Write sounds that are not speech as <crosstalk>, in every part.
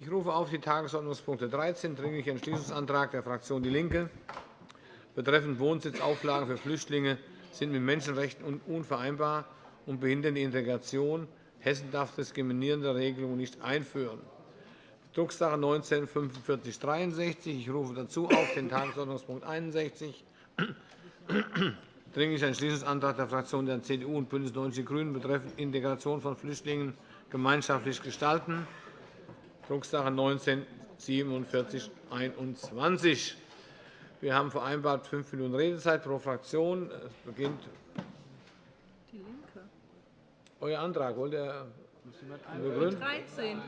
Ich rufe auf die Tagesordnungspunkte 13, Dringlicher Entschließungsantrag der Fraktion DIE LINKE betreffend Wohnsitzauflagen für Flüchtlinge sind mit Menschenrechten unvereinbar und behindern die Integration. Hessen darf diskriminierende Regelungen nicht einführen. Drucksache 19 4563. Ich rufe dazu auf den Tagesordnungspunkt 61, Dringlicher Entschließungsantrag der Fraktionen der CDU und BÜNDNIS 90 die GRÜNEN betreffend Integration von Flüchtlingen gemeinschaftlich gestalten, Drucksache 19 4721. Wir haben vereinbart fünf Minuten Redezeit pro Fraktion. Es beginnt die Linke. Euer Antrag wollt ihr begründen? 13.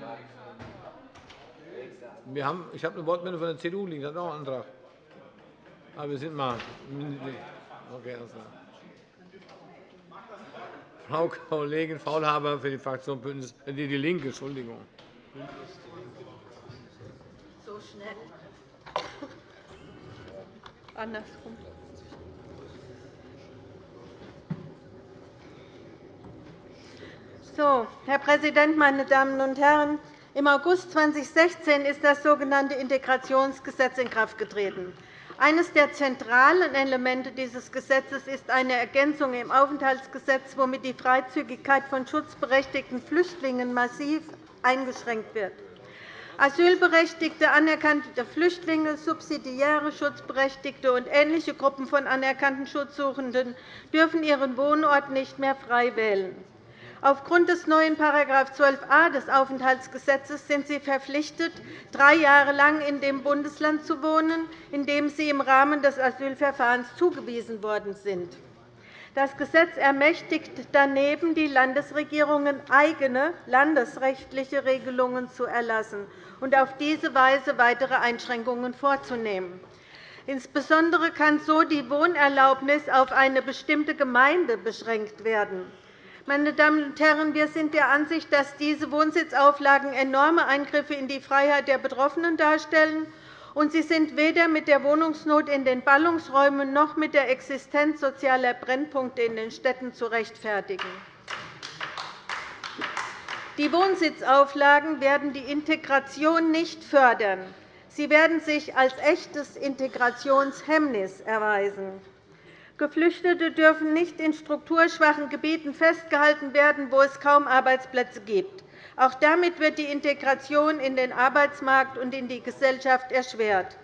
Wir haben, ich habe eine Wortmeldung von der CDU liegen. Das ist auch ein Antrag. Aber wir sind mal. Okay, alles klar. Frau Kollegin Faulhaber für die Fraktion Bündnis, äh, die, die Linke. Entschuldigung. So schnell. Andersrum. So, Herr Präsident, meine Damen und Herren! Im August 2016 ist das sogenannte Integrationsgesetz in Kraft getreten. Eines der zentralen Elemente dieses Gesetzes ist eine Ergänzung im Aufenthaltsgesetz, womit die Freizügigkeit von schutzberechtigten Flüchtlingen massiv eingeschränkt wird. Asylberechtigte, anerkannte Flüchtlinge, subsidiäre Schutzberechtigte und ähnliche Gruppen von anerkannten Schutzsuchenden dürfen ihren Wohnort nicht mehr frei wählen. Aufgrund des neuen § 12a des Aufenthaltsgesetzes sind sie verpflichtet, drei Jahre lang in dem Bundesland zu wohnen, in dem sie im Rahmen des Asylverfahrens zugewiesen worden sind. Das Gesetz ermächtigt daneben die Landesregierungen, eigene landesrechtliche Regelungen zu erlassen und auf diese Weise weitere Einschränkungen vorzunehmen. Insbesondere kann so die Wohnerlaubnis auf eine bestimmte Gemeinde beschränkt werden. Meine Damen und Herren, wir sind der Ansicht, dass diese Wohnsitzauflagen enorme Eingriffe in die Freiheit der Betroffenen darstellen und sie sind weder mit der Wohnungsnot in den Ballungsräumen noch mit der Existenz sozialer Brennpunkte in den Städten zu rechtfertigen. Die Wohnsitzauflagen werden die Integration nicht fördern. Sie werden sich als echtes Integrationshemmnis erweisen. Geflüchtete dürfen nicht in strukturschwachen Gebieten festgehalten werden, wo es kaum Arbeitsplätze gibt. Auch damit wird die Integration in den Arbeitsmarkt und in die Gesellschaft erschwert.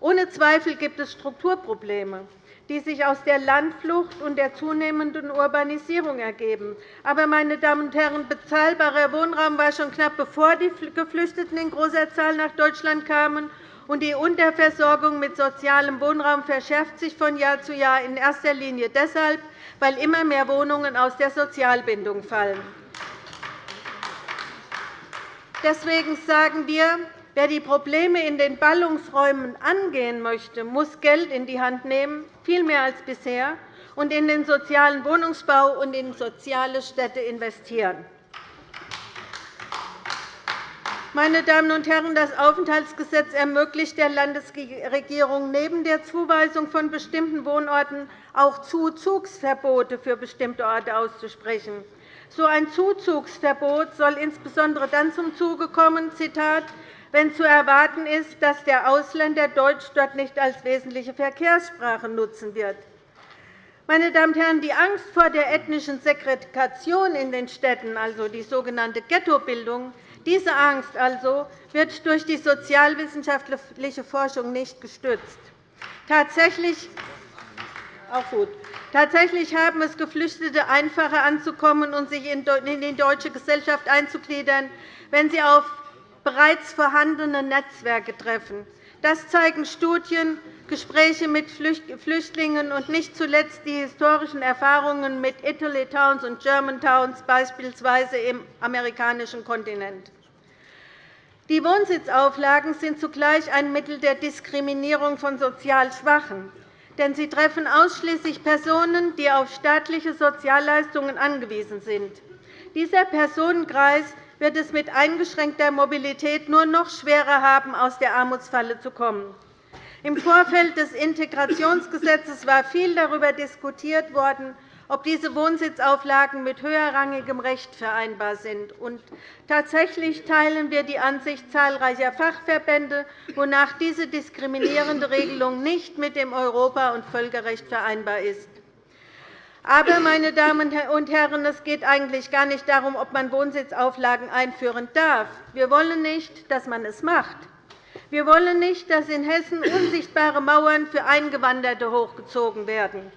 Ohne Zweifel gibt es Strukturprobleme, die sich aus der Landflucht und der zunehmenden Urbanisierung ergeben. Aber, meine Damen und Herren, bezahlbarer Wohnraum war schon knapp bevor die Geflüchteten in großer Zahl nach Deutschland kamen, und die Unterversorgung mit sozialem Wohnraum verschärft sich von Jahr zu Jahr in erster Linie deshalb, weil immer mehr Wohnungen aus der Sozialbindung fallen. Deswegen sagen wir, wer die Probleme in den Ballungsräumen angehen möchte, muss Geld in die Hand nehmen, viel mehr als bisher, und in den sozialen Wohnungsbau und in soziale Städte investieren. Meine Damen und Herren, das Aufenthaltsgesetz ermöglicht der Landesregierung neben der Zuweisung von bestimmten Wohnorten auch Zuzugsverbote für bestimmte Orte auszusprechen. So ein Zuzugsverbot soll insbesondere dann zum Zuge kommen, Zitat, wenn zu erwarten ist, dass der Ausländer Deutsch dort nicht als wesentliche Verkehrssprache nutzen wird. Meine Damen und Herren, die Angst vor der ethnischen Segregation in den Städten, also die sogenannte Ghettobildung, diese Angst also wird durch die sozialwissenschaftliche Forschung nicht gestützt. Tatsächlich auch gut. Tatsächlich haben es Geflüchtete einfacher anzukommen und sich in die deutsche Gesellschaft einzugliedern, wenn sie auf bereits vorhandene Netzwerke treffen. Das zeigen Studien, Gespräche mit Flüchtlingen und nicht zuletzt die historischen Erfahrungen mit Italy Towns und German Towns, beispielsweise im amerikanischen Kontinent. Die Wohnsitzauflagen sind zugleich ein Mittel der Diskriminierung von sozial Schwachen denn sie treffen ausschließlich Personen, die auf staatliche Sozialleistungen angewiesen sind. Dieser Personenkreis wird es mit eingeschränkter Mobilität nur noch schwerer haben, aus der Armutsfalle zu kommen. Im Vorfeld des Integrationsgesetzes war viel darüber diskutiert worden, ob diese Wohnsitzauflagen mit höherrangigem Recht vereinbar sind. Und tatsächlich teilen wir die Ansicht zahlreicher Fachverbände, wonach diese diskriminierende Regelung nicht mit dem Europa- und Völkerrecht vereinbar ist. Aber, meine Damen und Herren, es geht eigentlich gar nicht darum, ob man Wohnsitzauflagen einführen darf. Wir wollen nicht, dass man es macht. Wir wollen nicht, dass in Hessen unsichtbare Mauern für Eingewanderte hochgezogen werden.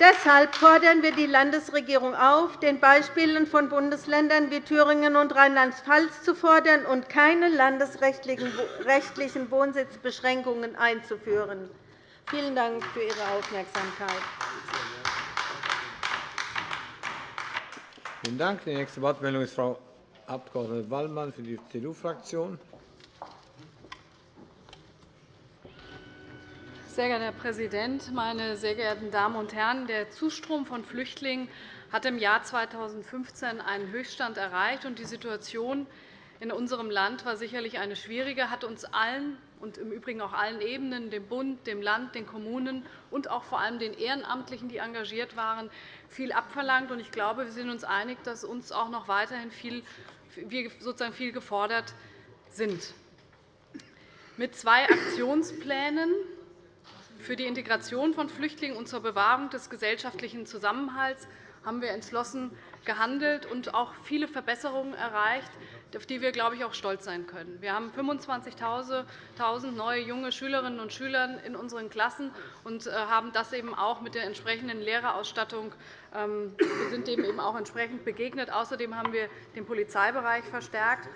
Deshalb fordern wir die Landesregierung auf, den Beispielen von Bundesländern wie Thüringen und Rheinland-Pfalz zu fordern und keine landesrechtlichen Wohnsitzbeschränkungen einzuführen. Vielen Dank für Ihre Aufmerksamkeit. Vielen Dank. Die nächste Wortmeldung ist Frau Abg. Wallmann für die CDU-Fraktion. Sehr geehrter Herr Präsident, meine sehr geehrten Damen und Herren! Der Zustrom von Flüchtlingen hat im Jahr 2015 einen Höchststand erreicht. und Die Situation in unserem Land war sicherlich eine schwierige, hat uns allen und im Übrigen auch allen Ebenen, dem Bund, dem Land, den Kommunen und auch vor allem den Ehrenamtlichen, die engagiert waren, viel abverlangt. Ich glaube, wir sind uns einig, dass uns auch noch weiterhin viel, wir sozusagen viel gefordert sind. Mit zwei Aktionsplänen für die Integration von Flüchtlingen und zur Bewahrung des gesellschaftlichen Zusammenhalts haben wir entschlossen gehandelt und auch viele Verbesserungen erreicht, auf die wir, glaube ich, auch stolz sein können. Wir haben 25.000 neue junge Schülerinnen und Schüler in unseren Klassen und äh, haben das eben auch mit der entsprechenden Lehrerausstattung ähm, wir sind dem eben auch entsprechend begegnet. Außerdem haben wir den Polizeibereich verstärkt.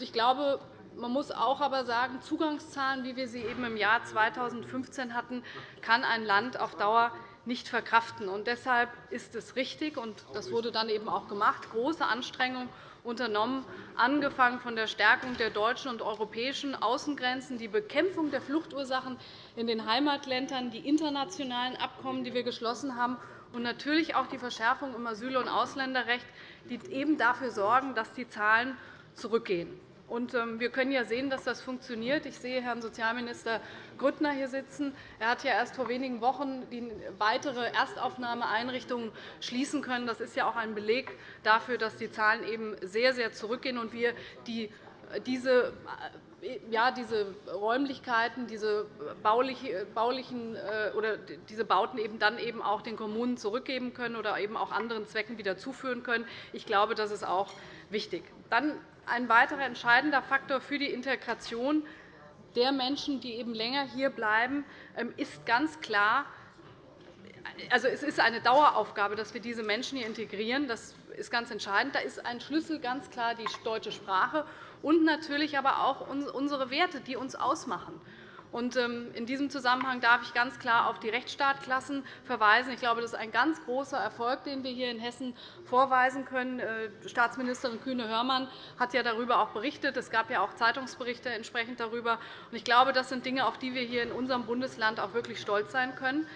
Ich glaube, man muss auch aber sagen, Zugangszahlen, wie wir sie eben im Jahr 2015 hatten, kann ein Land auf Dauer nicht verkraften. Und deshalb ist es richtig, und das wurde dann eben auch gemacht, große Anstrengungen unternommen, angefangen von der Stärkung der deutschen und europäischen Außengrenzen, die Bekämpfung der Fluchtursachen in den Heimatländern, die internationalen Abkommen, die wir geschlossen haben, und natürlich auch die Verschärfung im Asyl- und Ausländerrecht, die eben dafür sorgen, dass die Zahlen zurückgehen. Ähm, wir können ja sehen, dass das funktioniert. Ich sehe Herrn Sozialminister Grüttner hier sitzen. Er hat ja erst vor wenigen Wochen die weitere Erstaufnahmeeinrichtungen schließen können. Das ist ja auch ein Beleg dafür, dass die Zahlen eben sehr, sehr zurückgehen und wir die, diese ja, diese Räumlichkeiten, diese baulichen äh, oder diese Bauten eben dann eben auch den Kommunen zurückgeben können oder eben auch anderen Zwecken wieder zuführen können. Ich glaube, das ist auch wichtig. Dann ein weiterer entscheidender Faktor für die Integration der Menschen, die eben länger hier bleiben, ähm, ist ganz klar, also es ist eine Daueraufgabe, dass wir diese Menschen hier integrieren. Das ist ganz entscheidend. Da ist ein Schlüssel ganz klar die deutsche Sprache und natürlich aber auch unsere Werte, die uns ausmachen. Ähm, in diesem Zusammenhang darf ich ganz klar auf die Rechtsstaatklassen verweisen. Ich glaube, das ist ein ganz großer Erfolg, den wir hier in Hessen vorweisen können. Äh, Staatsministerin Kühne-Hörmann hat ja darüber auch berichtet. Es gab ja auch Zeitungsberichte entsprechend darüber. Ich glaube, das sind Dinge, auf die wir hier in unserem Bundesland auch wirklich stolz sein können.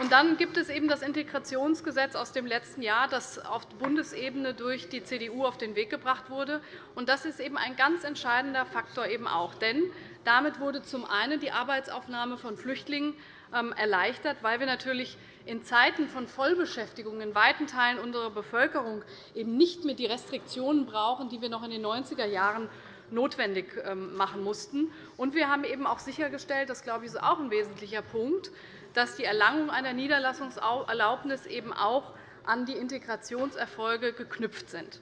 Und dann gibt es eben das Integrationsgesetz aus dem letzten Jahr, das auf Bundesebene durch die CDU auf den Weg gebracht wurde. Und das ist eben ein ganz entscheidender Faktor eben auch. Denn damit wurde zum einen die Arbeitsaufnahme von Flüchtlingen ähm, erleichtert, weil wir natürlich in Zeiten von Vollbeschäftigung in weiten Teilen unserer Bevölkerung eben nicht mehr die Restriktionen brauchen, die wir noch in den 90er Jahren notwendig ähm, machen mussten. Und wir haben eben auch sichergestellt, das glaube ich, ist auch ein wesentlicher Punkt, dass die Erlangung einer Niederlassungserlaubnis eben auch an die Integrationserfolge geknüpft sind.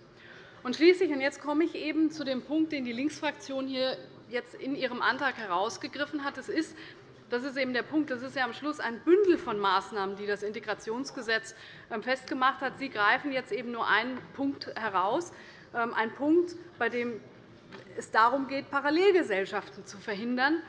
Und schließlich, und jetzt komme ich eben zu dem Punkt, den die Linksfraktion hier jetzt in ihrem Antrag herausgegriffen hat. Das ist, das ist eben der Punkt. Das ist ja am Schluss ein Bündel von Maßnahmen, die das Integrationsgesetz ähm, festgemacht hat. Sie greifen jetzt eben nur einen Punkt heraus, ähm, ein Punkt, bei dem es darum geht, Parallelgesellschaften zu verhindern.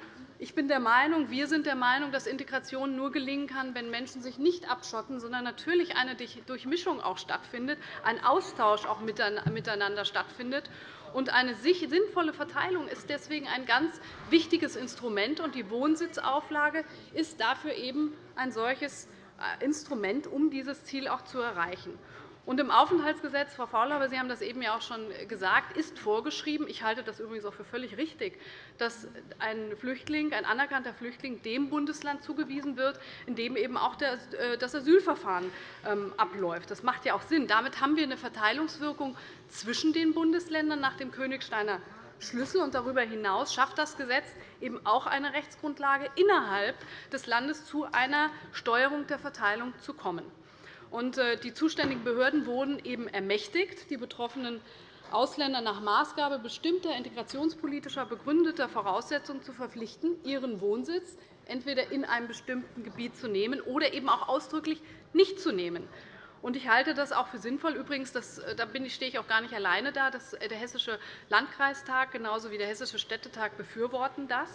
Ich bin der Meinung, wir sind der Meinung, dass Integration nur gelingen kann, wenn Menschen sich nicht abschotten, sondern natürlich eine Durchmischung auch stattfindet, ein Austausch auch miteinander stattfindet. Und eine sinnvolle Verteilung ist deswegen ein ganz wichtiges Instrument. Und die Wohnsitzauflage ist dafür eben ein solches äh, Instrument, um dieses Ziel auch zu erreichen. Und Im Aufenthaltsgesetz, Frau Faulhaber, Sie haben das eben ja auch schon gesagt, ist vorgeschrieben, ich halte das übrigens auch für völlig richtig, dass ein Flüchtling, ein anerkannter Flüchtling dem Bundesland zugewiesen wird, in dem eben auch äh, das Asylverfahren ähm, abläuft. Das macht ja auch Sinn. Damit haben wir eine Verteilungswirkung zwischen den Bundesländern nach dem Königsteiner Schlüssel. Und darüber hinaus schafft das Gesetz eben auch eine Rechtsgrundlage, innerhalb des Landes zu einer Steuerung der Verteilung zu kommen. Äh, die zuständigen Behörden wurden eben ermächtigt, die betroffenen Ausländer nach Maßgabe bestimmter integrationspolitischer begründeter Voraussetzungen zu verpflichten, ihren Wohnsitz entweder in einem bestimmten Gebiet zu nehmen oder eben auch ausdrücklich nicht zu nehmen. Ich halte das auch für sinnvoll. Übrigens, das, äh, da stehe ich auch gar nicht alleine da. Äh, der Hessische Landkreistag genauso wie der Hessische Städtetag befürworten das.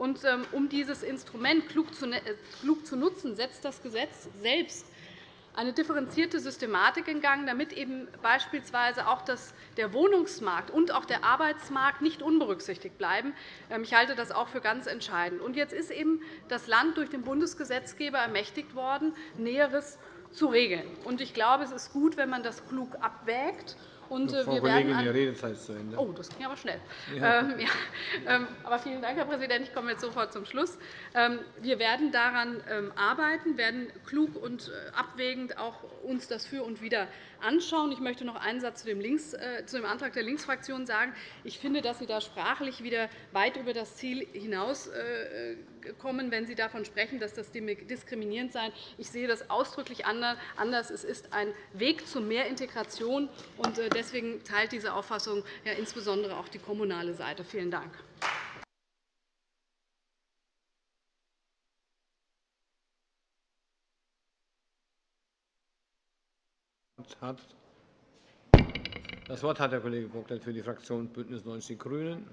Ähm, um dieses Instrument klug zu nutzen, setzt das Gesetz selbst eine differenzierte Systematik in Gang, damit eben beispielsweise auch der Wohnungsmarkt und auch der Arbeitsmarkt nicht unberücksichtigt bleiben. Ähm, ich halte das auch für ganz entscheidend. jetzt ist eben das Land durch den Bundesgesetzgeber ermächtigt worden, Näheres zu regeln. Ich glaube, es ist gut, wenn man das klug abwägt und äh, Frau wir Kollegin, werden Ihre Redezeit ist zu Ende. Oh, das ging aber schnell. Ja. Ähm, ja. Ähm, aber vielen Dank, Herr Präsident. Ich komme jetzt sofort zum Schluss. Ähm, wir werden daran ähm, arbeiten, werden klug und äh, abwägend auch uns das für und wieder anschauen. Ich möchte noch einen Satz zu dem, Links, äh, zu dem Antrag der Linksfraktion sagen. Ich finde, dass Sie da sprachlich wieder weit über das Ziel hinauskommen, äh, wenn Sie davon sprechen, dass das diskriminierend sei. Ich sehe das ausdrücklich anders. Es ist ein Weg zu mehr Integration. Äh, deswegen teilt diese Auffassung ja insbesondere auch die kommunale Seite. Vielen Dank. Das Wort hat der Kollege Bocklet für die Fraktion BÜNDNIS 90 die GRÜNEN.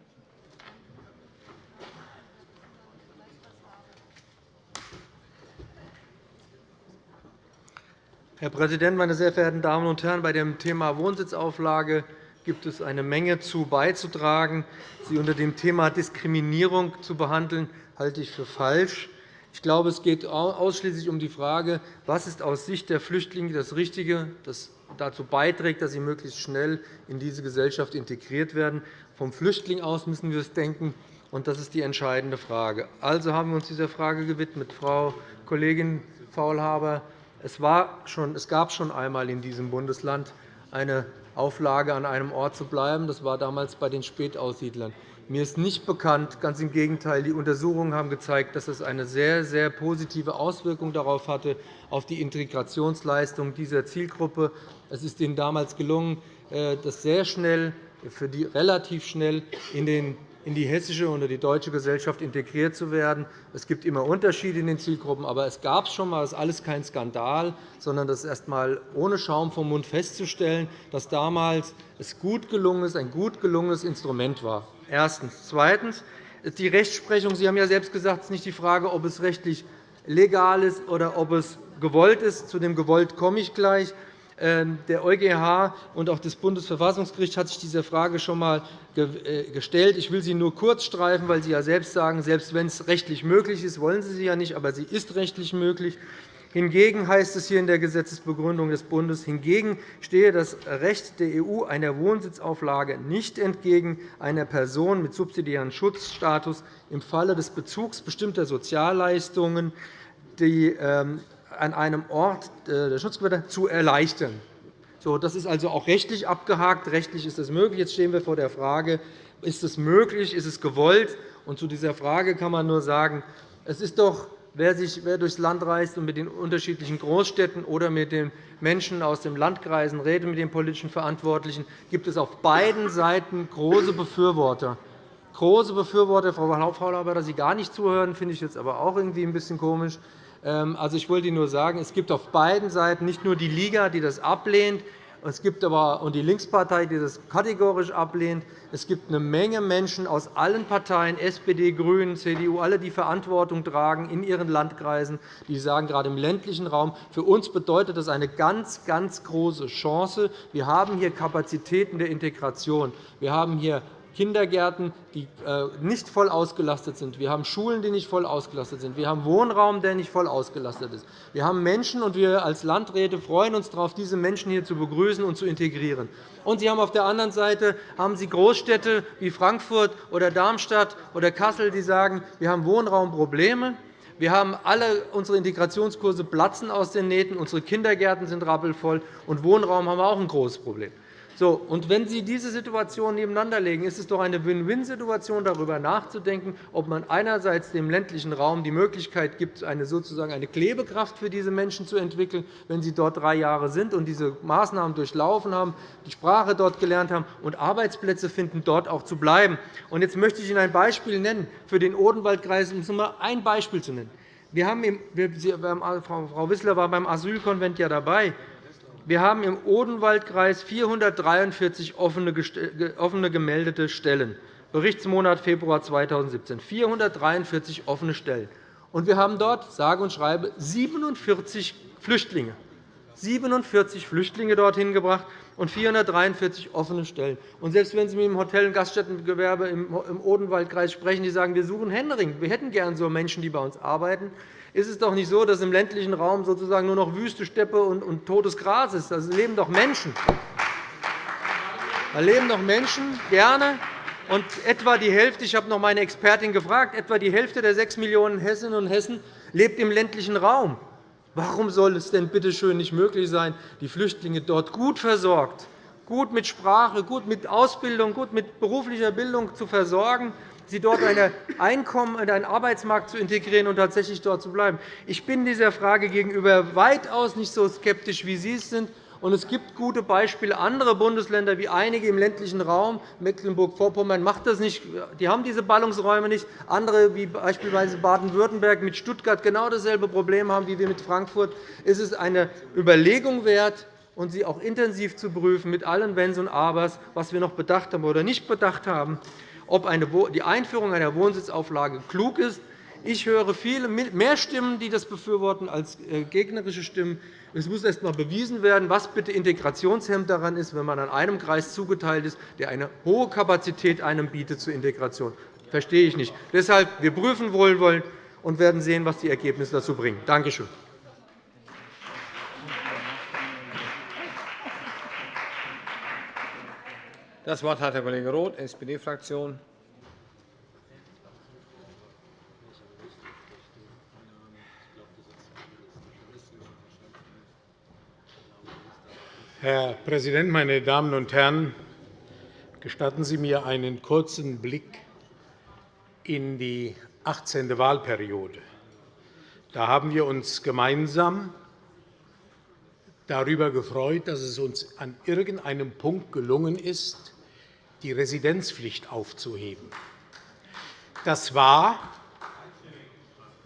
Herr Präsident, meine sehr verehrten Damen und Herren! Bei dem Thema Wohnsitzauflage gibt es eine Menge zu beizutragen. Sie unter dem Thema Diskriminierung zu behandeln, halte ich für falsch. Ich glaube, es geht ausschließlich um die Frage, was ist aus Sicht der Flüchtlinge das Richtige, das dazu beiträgt, dass sie möglichst schnell in diese Gesellschaft integriert werden. Vom Flüchtling aus müssen wir es denken, und das ist die entscheidende Frage. Also haben wir uns dieser Frage gewidmet. Frau Kollegin Faulhaber, es, war schon, es gab schon einmal in diesem Bundesland eine Auflage, an einem Ort zu bleiben. Das war damals bei den Spätaussiedlern. Mir ist nicht bekannt, ganz im Gegenteil, die Untersuchungen haben gezeigt, dass es eine sehr, sehr positive Auswirkung darauf hatte, auf die Integrationsleistung dieser Zielgruppe. Es ist Ihnen damals gelungen, äh, das sehr schnell, für die relativ schnell in den in die hessische oder die deutsche Gesellschaft integriert zu werden. Es gibt immer Unterschiede in den Zielgruppen, aber es gab es schon einmal. Das ist alles kein Skandal, sondern das ist erst einmal ohne Schaum vom Mund festzustellen, dass damals es gut gelungen ist, ein gut gelungenes Instrument war. Erstens. Zweitens. Die Rechtsprechung. Sie haben ja selbst gesagt, es ist nicht die Frage, ob es rechtlich legal ist oder ob es gewollt ist. Zu dem gewollt komme ich gleich. Ähm, der EuGH und auch das Bundesverfassungsgericht hat sich dieser Frage schon einmal äh, gestellt. Ich will sie nur kurz streifen, weil Sie ja selbst sagen, selbst wenn es rechtlich möglich ist, wollen Sie sie ja nicht, aber sie ist rechtlich möglich. Hingegen heißt es hier in der Gesetzesbegründung des Bundes, hingegen stehe das Recht der EU einer Wohnsitzauflage nicht entgegen einer Person mit subsidiärem Schutzstatus im Falle des Bezugs bestimmter Sozialleistungen, die ähm, an einem Ort äh, der Schutzgebiete zu erleichtern. Das ist also auch rechtlich abgehakt. Rechtlich ist das möglich. Jetzt stehen wir vor der Frage, ist es möglich, ist es gewollt? Und zu dieser Frage kann man nur sagen, es ist doch, wer, sich, wer durchs Land reist und mit den unterschiedlichen Großstädten oder mit den Menschen aus den Landkreisen redet, mit den politischen Verantwortlichen, gibt es auf beiden Seiten große Befürworter. Große Befürworter, Frau Hauptfrau dass Sie gar nicht zuhören, finde ich jetzt aber auch irgendwie ein bisschen komisch. Ähm, also, ich wollte nur sagen, es gibt auf beiden Seiten nicht nur die Liga, die das ablehnt, es gibt aber und die Linkspartei, die das kategorisch ablehnt. Es gibt eine Menge Menschen aus allen Parteien, SPD, GRÜNEN, CDU, alle, die Verantwortung tragen in ihren Landkreisen, die sagen, gerade im ländlichen Raum, für uns bedeutet das eine ganz, ganz große Chance. Wir haben hier Kapazitäten der Integration. Wir haben hier Kindergärten, die äh, nicht voll ausgelastet sind. Wir haben Schulen, die nicht voll ausgelastet sind. Wir haben Wohnraum, der nicht voll ausgelastet ist. Wir haben Menschen, und wir als Landräte freuen uns darauf, diese Menschen hier zu begrüßen und zu integrieren. Und Sie haben auf der anderen Seite haben Sie Großstädte wie Frankfurt oder Darmstadt oder Kassel, die sagen, wir haben Wohnraumprobleme. Wir haben alle unsere Integrationskurse platzen aus den Nähten, unsere Kindergärten sind rappelvoll, und Wohnraum haben wir auch ein großes Problem. So, und wenn Sie diese Situation nebeneinander legen, ist es doch eine Win-Win-Situation, darüber nachzudenken, ob man einerseits dem ländlichen Raum die Möglichkeit gibt, eine, sozusagen eine Klebekraft für diese Menschen zu entwickeln, wenn sie dort drei Jahre sind und diese Maßnahmen durchlaufen haben, die Sprache dort gelernt haben und Arbeitsplätze finden, dort auch zu bleiben. Und jetzt möchte ich Ihnen ein Beispiel nennen für den Odenwaldkreis, um nur ein Beispiel zu nennen. Wir haben, Frau Wissler war beim Asylkonvent ja dabei. Wir haben im Odenwaldkreis 443 offene gemeldete Stellen, Berichtsmonat Februar 2017, 443 offene Stellen. Und wir haben dort, sage und schreibe, 47 Flüchtlinge. 47 Flüchtlinge dorthin gebracht und 443 offene Stellen. Und selbst wenn Sie mit dem Hotel- und Gaststättengewerbe im Odenwaldkreis sprechen, die sagen, wir suchen Händering. Wir hätten gern so Menschen, die bei uns arbeiten ist es doch nicht so, dass im ländlichen Raum sozusagen nur noch Wüste, Steppe und totes Gras ist. Da leben doch Menschen. Da leben doch Menschen gerne. Und etwa die Hälfte, ich habe noch meine Expertin gefragt, etwa die Hälfte der 6 Millionen Hessinnen und Hessen lebt im ländlichen Raum. Warum soll es denn bitte schön nicht möglich sein, die Flüchtlinge dort gut versorgt, gut mit Sprache, gut mit Ausbildung, gut mit beruflicher Bildung zu versorgen, sie dort ein Einkommen in einen Arbeitsmarkt zu integrieren und tatsächlich dort zu bleiben. Ich bin dieser Frage gegenüber weitaus nicht so skeptisch, wie Sie es sind. Es gibt gute Beispiele. Andere Bundesländer, wie einige im ländlichen Raum, Mecklenburg-Vorpommern, macht das nicht. Die haben diese Ballungsräume nicht. Andere, wie beispielsweise Baden-Württemberg mit Stuttgart, genau dasselbe Problem haben wie wir mit Frankfurt. Es ist eine Überlegung wert, und sie auch intensiv zu prüfen, mit allen Wenns und Abers, was wir noch bedacht haben oder nicht bedacht haben ob die Einführung einer Wohnsitzauflage klug ist. Ich höre viele mehr Stimmen, die das befürworten, als äh, gegnerische Stimmen. Es muss erst einmal bewiesen werden, was bitte Integrationshemd daran ist, wenn man an einem Kreis zugeteilt ist, der eine hohe Kapazität einem bietet zur Integration. Das verstehe ich nicht. Deshalb wir prüfen wohlwollend und werden sehen, was die Ergebnisse dazu bringen. Danke schön. Das Wort hat Herr Kollege Roth, SPD-Fraktion. Herr Präsident, meine Damen und Herren! Gestatten Sie mir einen kurzen Blick in die 18. Wahlperiode. Da haben wir uns gemeinsam darüber gefreut, dass es uns an irgendeinem Punkt gelungen ist, die Residenzpflicht aufzuheben. Das war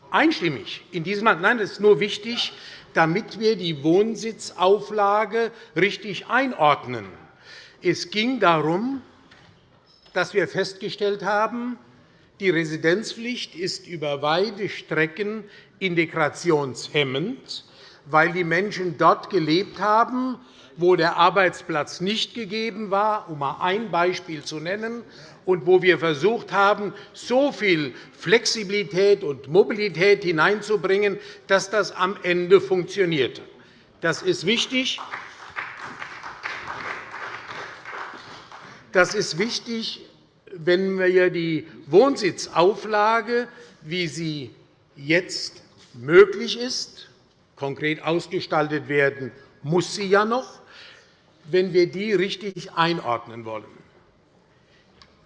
einstimmig in diesem Land. Nein, das ist nur wichtig, damit wir die Wohnsitzauflage richtig einordnen. Es ging darum, dass wir festgestellt haben, die Residenzpflicht ist über weite Strecken integrationshemmend, weil die Menschen dort gelebt haben, wo der Arbeitsplatz nicht gegeben war, um einmal ein Beispiel zu nennen, und wo wir versucht haben, so viel Flexibilität und Mobilität hineinzubringen, dass das am Ende funktionierte. Das ist wichtig. Das ist wichtig, wenn wir die Wohnsitzauflage, wie sie jetzt möglich ist, konkret ausgestaltet werden muss sie ja noch, wenn wir die richtig einordnen wollen.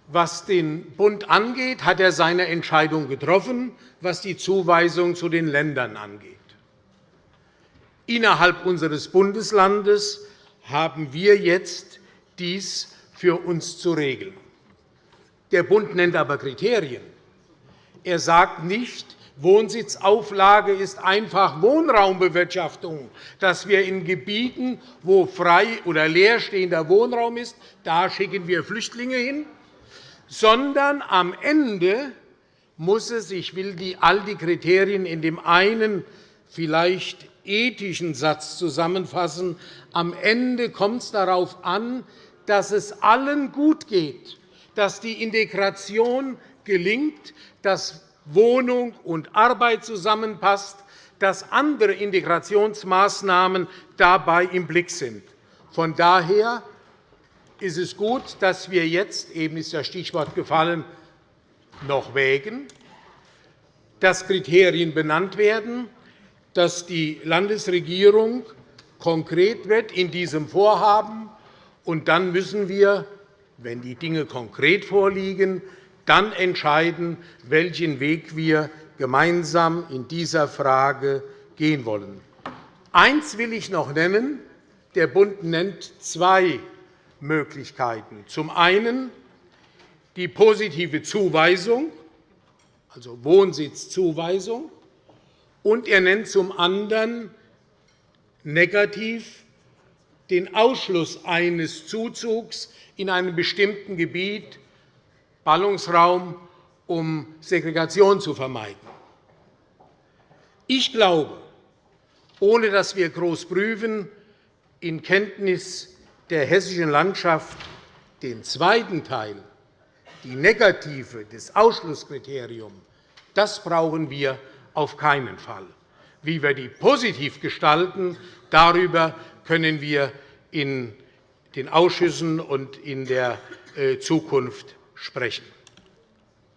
Was den Bund angeht, hat er seine Entscheidung getroffen, was die Zuweisung zu den Ländern angeht. Innerhalb unseres Bundeslandes haben wir jetzt dies für uns zu regeln. Der Bund nennt aber Kriterien. Er sagt nicht, Wohnsitzauflage ist einfach Wohnraumbewirtschaftung, dass wir in Gebieten, wo frei oder leerstehender Wohnraum ist, da schicken wir Flüchtlinge hin, sondern am Ende muss es, ich will die, all die Kriterien in dem einen vielleicht ethischen Satz zusammenfassen, am Ende kommt es darauf an, dass es allen gut geht, dass die Integration gelingt, dass Wohnung und Arbeit zusammenpasst, dass andere Integrationsmaßnahmen dabei im Blick sind. Von daher ist es gut, dass wir jetzt, eben ist das Stichwort gefallen, noch wägen, dass Kriterien benannt werden, dass die Landesregierung konkret wird in diesem Vorhaben. Und dann müssen wir, wenn die Dinge konkret vorliegen, dann entscheiden, welchen Weg wir gemeinsam in dieser Frage gehen wollen. Eins will ich noch nennen. Der Bund nennt zwei Möglichkeiten. Zum einen die positive Zuweisung, also Wohnsitzzuweisung, und er nennt zum anderen negativ den Ausschluss eines Zuzugs in einem bestimmten Gebiet, Ballungsraum, um Segregation zu vermeiden. Ich glaube, ohne dass wir groß prüfen, in Kenntnis der hessischen Landschaft den zweiten Teil, die negative, das Ausschlusskriterium, das brauchen wir auf keinen Fall. Wie wir die positiv gestalten, darüber können wir in den Ausschüssen und in der äh, Zukunft sprechen.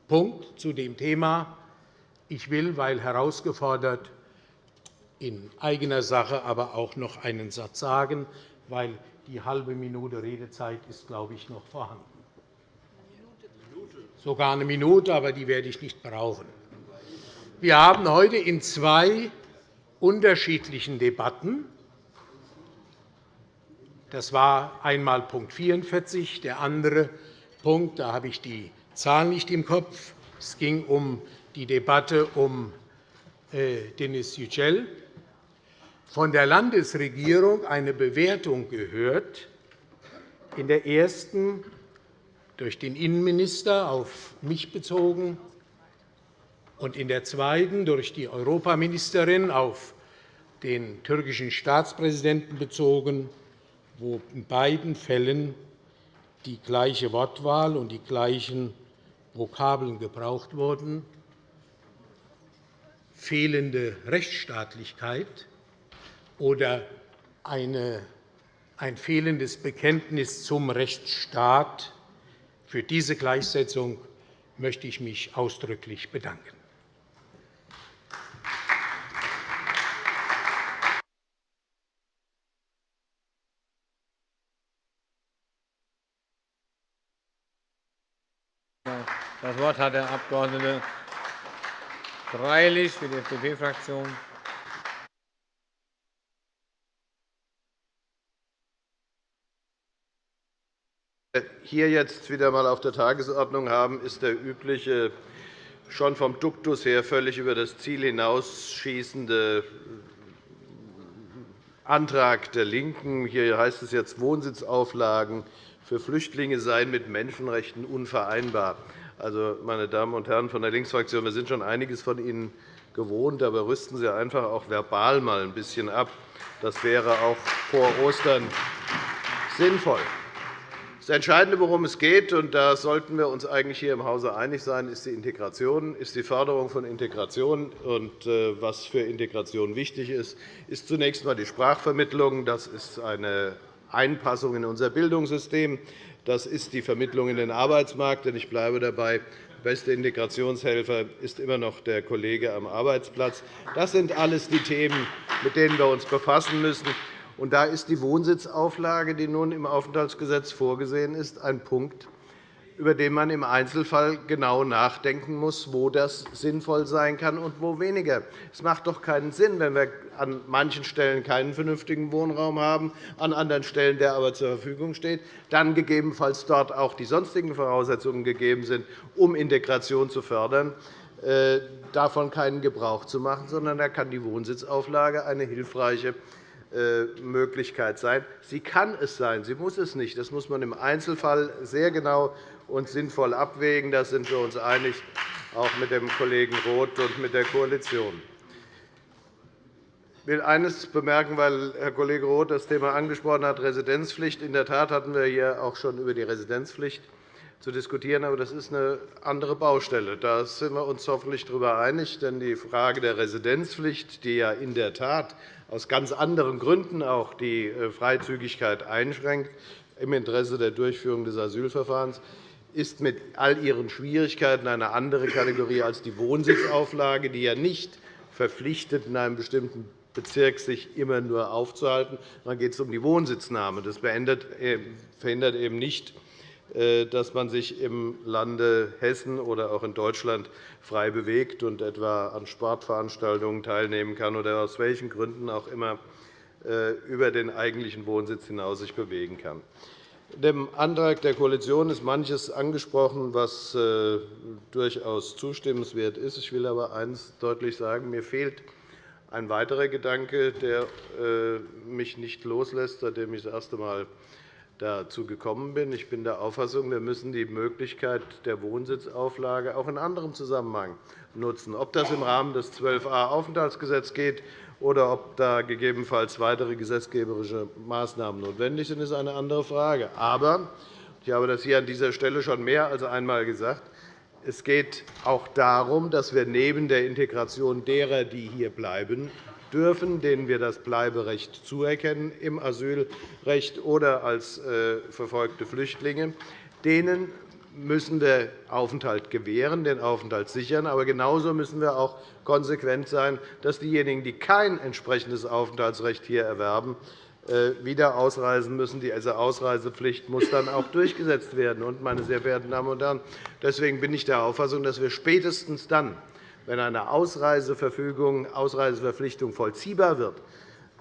Punkt zu dem Thema. Ich will, weil herausgefordert, in eigener Sache aber auch noch einen Satz sagen, weil die halbe Minute Redezeit ist, glaube ich, noch vorhanden. Sogar eine Minute, aber die werde ich nicht brauchen. Wir haben heute in zwei unterschiedlichen Debatten das war einmal Punkt 44, der andere Punkt, da habe ich die Zahl nicht im Kopf. Es ging um die Debatte um äh, Denis Yücel. Von der Landesregierung eine Bewertung gehört, in der ersten durch den Innenminister auf mich bezogen und in der zweiten durch die Europaministerin auf den türkischen Staatspräsidenten bezogen, wo in beiden Fällen die gleiche Wortwahl und die gleichen Vokabeln gebraucht wurden, fehlende Rechtsstaatlichkeit oder eine, ein fehlendes Bekenntnis zum Rechtsstaat. Für diese Gleichsetzung möchte ich mich ausdrücklich bedanken. Das Wort hat der Abg. Greilich für die FDP-Fraktion. hier jetzt wieder einmal auf der Tagesordnung haben, ist der übliche, schon vom Duktus her völlig über das Ziel hinausschießende Antrag der LINKEN. Hier heißt es jetzt, Wohnsitzauflagen für Flüchtlinge seien mit Menschenrechten unvereinbar. Also, meine Damen und Herren von der Linksfraktion, wir sind schon einiges von Ihnen gewohnt, aber rüsten Sie einfach auch verbal mal ein bisschen ab. Das wäre auch vor Ostern sinnvoll. Das Entscheidende, worum es geht, und da sollten wir uns eigentlich hier im Hause einig sein, ist die Integration, ist die Förderung von Integration. Und äh, was für Integration wichtig ist, ist zunächst einmal die Sprachvermittlung. Das ist eine Einpassung in unser Bildungssystem. Das ist die Vermittlung in den Arbeitsmarkt. Denn ich bleibe dabei, der beste Integrationshelfer ist immer noch der Kollege am Arbeitsplatz. Das sind alles die Themen, mit denen wir uns befassen müssen. Und da ist die Wohnsitzauflage, die nun im Aufenthaltsgesetz vorgesehen ist, ein Punkt, über den man im Einzelfall genau nachdenken muss, wo das sinnvoll sein kann und wo weniger. Es macht doch keinen Sinn, wenn wir an manchen Stellen keinen vernünftigen Wohnraum haben, an anderen Stellen der aber zur Verfügung steht, dann gegebenenfalls dort auch die sonstigen Voraussetzungen gegeben sind, um Integration zu fördern, äh, davon keinen Gebrauch zu machen, sondern da kann die Wohnsitzauflage eine hilfreiche äh, Möglichkeit sein. Sie kann es sein, sie muss es nicht. Das muss man im Einzelfall sehr genau und sinnvoll abwägen. Da sind wir uns einig, auch mit dem Kollegen Roth und mit der Koalition. Ich will eines bemerken, weil Herr Kollege Roth das Thema angesprochen hat, Residenzpflicht. In der Tat hatten wir hier auch schon über die Residenzpflicht zu diskutieren. Aber das ist eine andere Baustelle. Da sind wir uns hoffentlich darüber einig. Denn die Frage der Residenzpflicht, die ja in der Tat aus ganz anderen Gründen auch die äh, Freizügigkeit einschränkt, im Interesse der Durchführung des Asylverfahrens, ist mit all ihren Schwierigkeiten eine andere Kategorie als die Wohnsitzauflage, die ja nicht verpflichtet, in einem bestimmten Bezirk sich immer nur aufzuhalten. Dann geht es um die Wohnsitznahme. Das äh, verhindert eben nicht, äh, dass man sich im Lande Hessen oder auch in Deutschland frei bewegt und etwa an Sportveranstaltungen teilnehmen kann oder aus welchen Gründen auch immer äh, über den eigentlichen Wohnsitz hinaus sich bewegen kann. Dem Antrag der Koalition ist manches angesprochen, was durchaus zustimmenswert ist. Ich will aber eines deutlich sagen. Mir fehlt ein weiterer Gedanke, der äh, mich nicht loslässt, seitdem ich das erste Mal dazu gekommen bin. Ich bin der Auffassung, wir müssen die Möglichkeit der Wohnsitzauflage auch in anderem Zusammenhang nutzen. Ob das im Rahmen des 12a Aufenthaltsgesetzes geht oder ob da gegebenenfalls weitere gesetzgeberische Maßnahmen notwendig sind, ist eine andere Frage. Aber ich habe das hier an dieser Stelle schon mehr als einmal gesagt. Es geht auch darum, dass wir neben der Integration derer, die hier bleiben dürfen, denen wir das Bleiberecht zuerkennen im Asylrecht oder als äh, verfolgte Flüchtlinge, denen müssen wir Aufenthalt gewähren, den Aufenthalt sichern. Aber genauso müssen wir auch konsequent sein, dass diejenigen, die kein entsprechendes Aufenthaltsrecht hier erwerben, äh, wieder ausreisen müssen. Diese Ausreisepflicht muss dann auch durchgesetzt werden. meine sehr verehrten Damen und Herren, deswegen bin ich der Auffassung, dass wir spätestens dann, wenn eine Ausreiseverfügung, Ausreiseverpflichtung vollziehbar wird,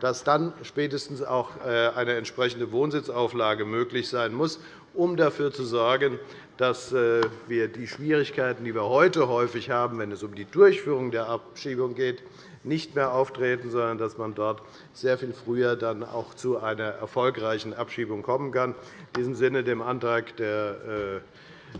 dass dann spätestens auch äh, eine entsprechende Wohnsitzauflage möglich sein muss, um dafür zu sorgen, dass äh, wir die Schwierigkeiten, die wir heute häufig haben, wenn es um die Durchführung der Abschiebung geht, nicht mehr auftreten, sondern dass man dort sehr viel früher dann auch zu einer erfolgreichen Abschiebung kommen kann. In diesem Sinne dem Antrag der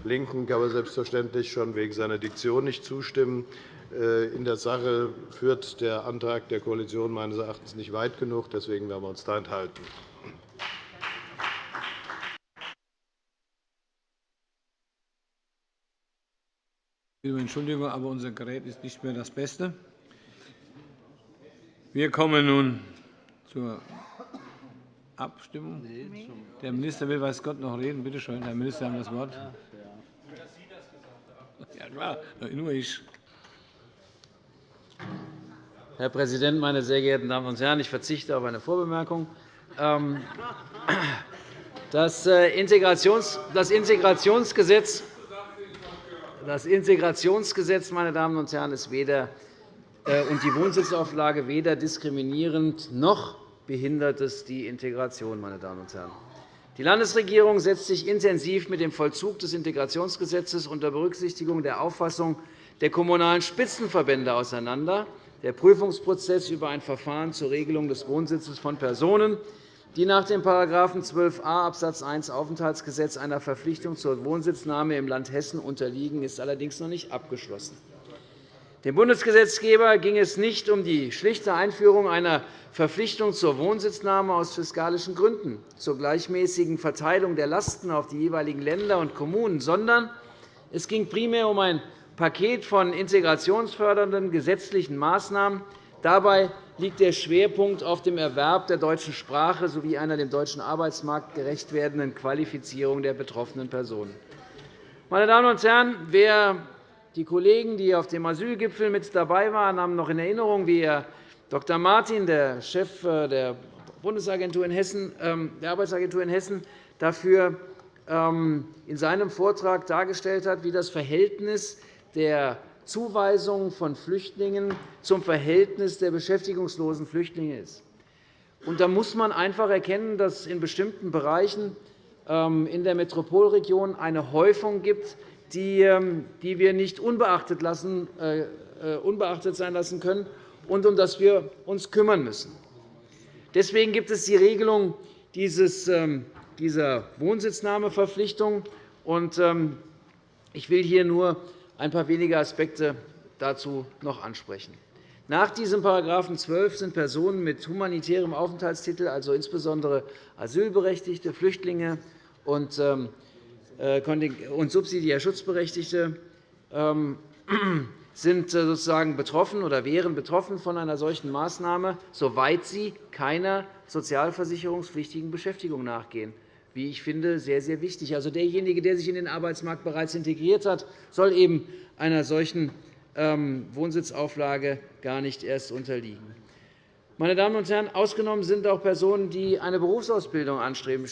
äh, LINKEN kann man selbstverständlich schon wegen seiner Diktion nicht zustimmen. Äh, in der Sache führt der Antrag der Koalition meines Erachtens nicht weit genug. Deswegen werden wir uns da enthalten. Entschuldigung, aber unser Gerät ist nicht mehr das Beste. Wir kommen nun zur Abstimmung. Der Minister will, weiß Gott, noch reden. Bitte schön, Herr Minister, Sie haben das Wort. Ja, klar, nur ich. Herr Präsident, meine sehr geehrten Damen und Herren! Ich verzichte auf eine Vorbemerkung. Ähm, das äh, Integrationsgesetz das Integrationsgesetz meine Damen und Herren, ist weder äh, und die Wohnsitzauflage weder diskriminierend noch behindert es die Integration. Meine Damen und Herren. Die Landesregierung setzt sich intensiv mit dem Vollzug des Integrationsgesetzes unter Berücksichtigung der Auffassung der Kommunalen Spitzenverbände auseinander. Der Prüfungsprozess über ein Verfahren zur Regelung des Wohnsitzes von Personen, die nach dem § 12a Abs. 1 Aufenthaltsgesetz einer Verpflichtung zur Wohnsitznahme im Land Hessen unterliegen, ist allerdings noch nicht abgeschlossen. Dem Bundesgesetzgeber ging es nicht um die schlichte Einführung einer Verpflichtung zur Wohnsitznahme aus fiskalischen Gründen, zur gleichmäßigen Verteilung der Lasten auf die jeweiligen Länder und Kommunen, sondern es ging primär um ein Paket von integrationsfördernden gesetzlichen Maßnahmen. Dabei liegt der Schwerpunkt auf dem Erwerb der deutschen Sprache sowie einer dem deutschen Arbeitsmarkt gerecht werdenden Qualifizierung der betroffenen Personen. Meine Damen und Herren, wer die Kollegen, die auf dem Asylgipfel mit dabei waren, haben noch in Erinnerung, wie Dr. Martin, der Chef äh, der Bundesagentur in Hessen, ähm, der Arbeitsagentur in Hessen, dafür ähm, in seinem Vortrag dargestellt hat, wie das Verhältnis der Zuweisung von Flüchtlingen zum Verhältnis der beschäftigungslosen Flüchtlinge ist. da muss man einfach erkennen, dass es in bestimmten Bereichen ähm, in der Metropolregion eine Häufung gibt ähm, die wir nicht unbeachtet, lassen, äh, äh, unbeachtet sein lassen können und um das wir uns kümmern müssen. Deswegen gibt es die Regelung ähm, dieser Wohnsitznahmeverpflichtung. Ähm, ich will hier nur ein paar wenige Aspekte dazu noch ansprechen. Nach diesem § 12 sind Personen mit humanitärem Aufenthaltstitel, also insbesondere Asylberechtigte, Flüchtlinge und und subsidiär Schutzberechtigte ähm, <clears throat> sind sozusagen betroffen oder wären betroffen von einer solchen Maßnahme, soweit sie keiner sozialversicherungspflichtigen Beschäftigung nachgehen wie ich finde, sehr, sehr wichtig. Also derjenige, der sich in den Arbeitsmarkt bereits integriert hat, soll eben einer solchen ähm, Wohnsitzauflage gar nicht erst unterliegen. Meine Damen und Herren, ausgenommen sind auch Personen, die eine Berufsausbildung anstreben,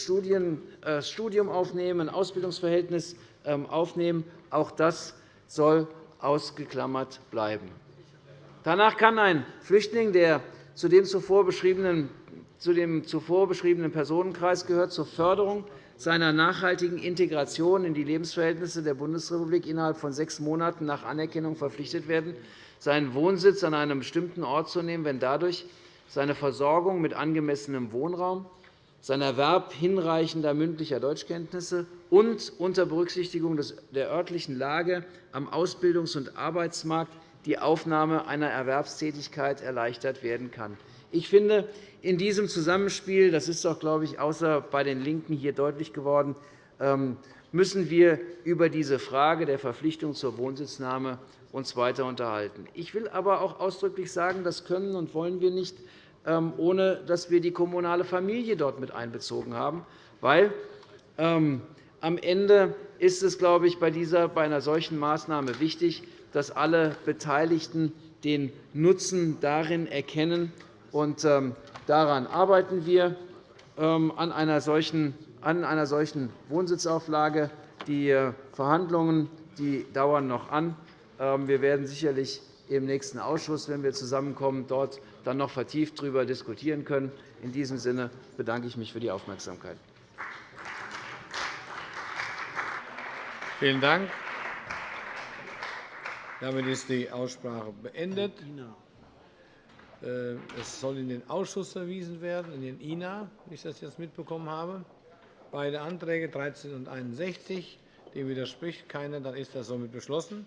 äh, Studium aufnehmen, ein Ausbildungsverhältnis ähm, aufnehmen. Auch das soll ausgeklammert bleiben. Danach kann ein Flüchtling, der zu dem zuvor beschriebenen zu dem zuvor beschriebenen Personenkreis gehört, zur Förderung seiner nachhaltigen Integration in die Lebensverhältnisse der Bundesrepublik innerhalb von sechs Monaten nach Anerkennung verpflichtet werden, seinen Wohnsitz an einem bestimmten Ort zu nehmen, wenn dadurch seine Versorgung mit angemessenem Wohnraum, sein Erwerb hinreichender mündlicher Deutschkenntnisse und unter Berücksichtigung der örtlichen Lage am Ausbildungs- und Arbeitsmarkt die Aufnahme einer Erwerbstätigkeit erleichtert werden kann. Ich finde, in diesem Zusammenspiel, das ist auch, glaube ich, außer bei den LINKEN hier deutlich geworden, ähm, müssen wir über diese Frage der Verpflichtung zur Wohnsitznahme uns weiter unterhalten. Ich will aber auch ausdrücklich sagen, das können und wollen wir nicht, ähm, ohne dass wir die kommunale Familie dort mit einbezogen haben. Weil ähm, am Ende ist es, glaube ich, bei, dieser, bei einer solchen Maßnahme wichtig, dass alle Beteiligten den Nutzen darin erkennen, und ähm, daran arbeiten wir ähm, an einer solchen, an einer solchen Wohnsitzauflage. Die äh, Verhandlungen die dauern noch an. Ähm, wir werden sicherlich im nächsten Ausschuss, wenn wir zusammenkommen, dort dann noch vertieft darüber diskutieren können. In diesem Sinne bedanke ich mich für die Aufmerksamkeit. Vielen Dank. Damit ist die Aussprache beendet. Äh, es soll in den Ausschuss verwiesen werden, in den INA, wie ich das jetzt mitbekommen habe. Beide Anträge 13 und 61. Dem widerspricht keiner. Dann ist das somit beschlossen.